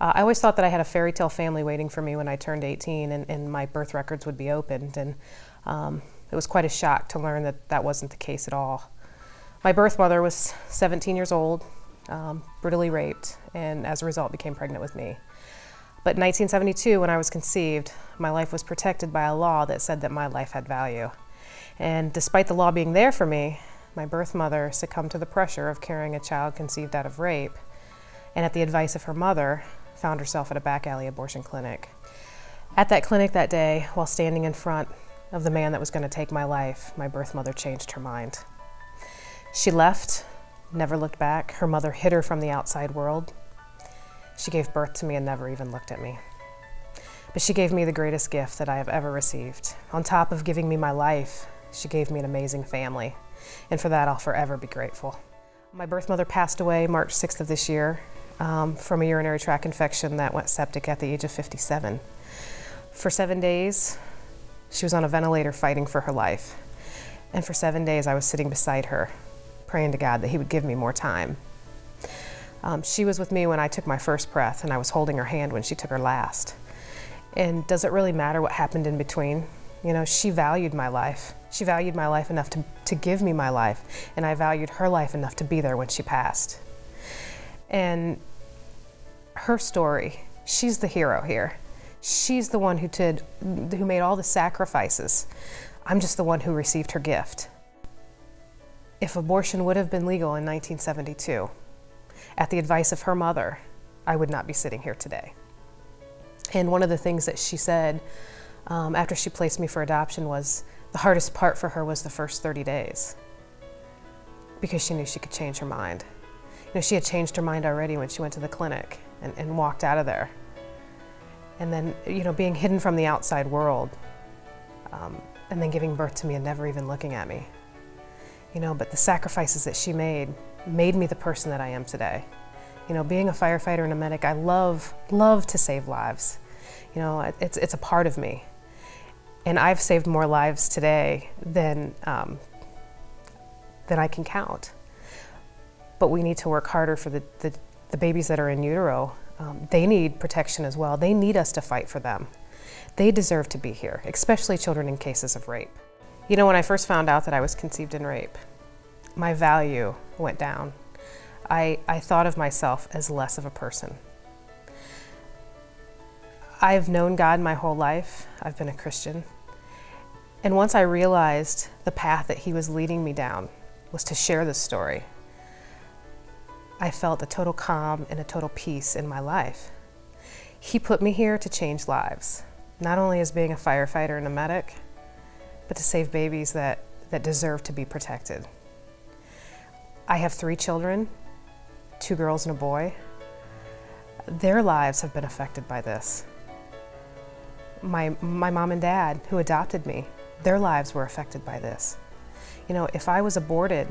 Uh, I always thought that I had a fairy tale family waiting for me when I turned 18 and, and my birth records would be opened. And um, it was quite a shock to learn that that wasn't the case at all. My birth mother was 17 years old, um, brutally raped, and as a result became pregnant with me. But in 1972, when I was conceived, my life was protected by a law that said that my life had value. And despite the law being there for me, my birth mother succumbed to the pressure of carrying a child conceived out of rape, and at the advice of her mother, found herself at a back alley abortion clinic. At that clinic that day, while standing in front of the man that was going to take my life, my birth mother changed her mind. She left, never looked back. Her mother hid her from the outside world. She gave birth to me and never even looked at me. But she gave me the greatest gift that I have ever received. On top of giving me my life, she gave me an amazing family. And for that, I'll forever be grateful. My birth mother passed away March 6th of this year um, from a urinary tract infection that went septic at the age of 57. For seven days, she was on a ventilator fighting for her life. And for seven days, I was sitting beside her, praying to God that He would give me more time. Um, she was with me when I took my first breath, and I was holding her hand when she took her last. And does it really matter what happened in between? You know, she valued my life. She valued my life enough to, to give me my life, and I valued her life enough to be there when she passed. And her story, she's the hero here. She's the one who did, who made all the sacrifices. I'm just the one who received her gift. If abortion would have been legal in 1972, at the advice of her mother, I would not be sitting here today. And one of the things that she said um, after she placed me for adoption was the hardest part for her was the first 30 days because she knew she could change her mind. You know, she had changed her mind already when she went to the clinic and, and walked out of there. And then, you know, being hidden from the outside world um, and then giving birth to me and never even looking at me. You know, but the sacrifices that she made made me the person that I am today. You know, being a firefighter and a medic, I love, love to save lives. You know, it's, it's a part of me. And I've saved more lives today than, um, than I can count. But we need to work harder for the, the, the babies that are in utero. Um, they need protection as well. They need us to fight for them. They deserve to be here, especially children in cases of rape. You know, when I first found out that I was conceived in rape, my value went down. I, I thought of myself as less of a person. I've known God my whole life. I've been a Christian. And once I realized the path that He was leading me down was to share this story, I felt a total calm and a total peace in my life. He put me here to change lives, not only as being a firefighter and a medic, but to save babies that, that deserve to be protected. I have three children, two girls and a boy. Their lives have been affected by this my, my mom and dad who adopted me, their lives were affected by this. You know, if I was aborted,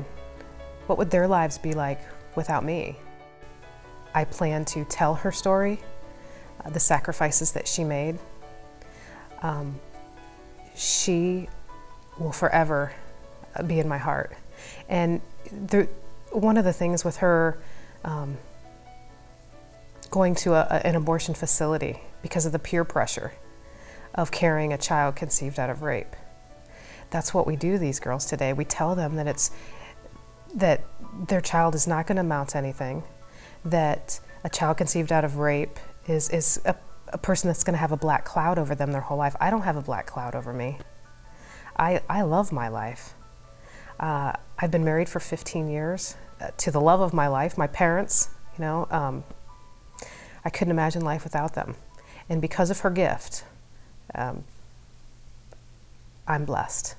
what would their lives be like without me? I plan to tell her story, uh, the sacrifices that she made. Um, she will forever uh, be in my heart. And the, one of the things with her um, going to a, an abortion facility because of the peer pressure, of carrying a child conceived out of rape. That's what we do to these girls today. We tell them that it's that their child is not going to amount to anything, that a child conceived out of rape is, is a, a person that's going to have a black cloud over them their whole life. I don't have a black cloud over me. I, I love my life. Uh, I've been married for 15 years uh, to the love of my life, my parents, you know, um, I couldn't imagine life without them. And because of her gift, um, I'm blessed.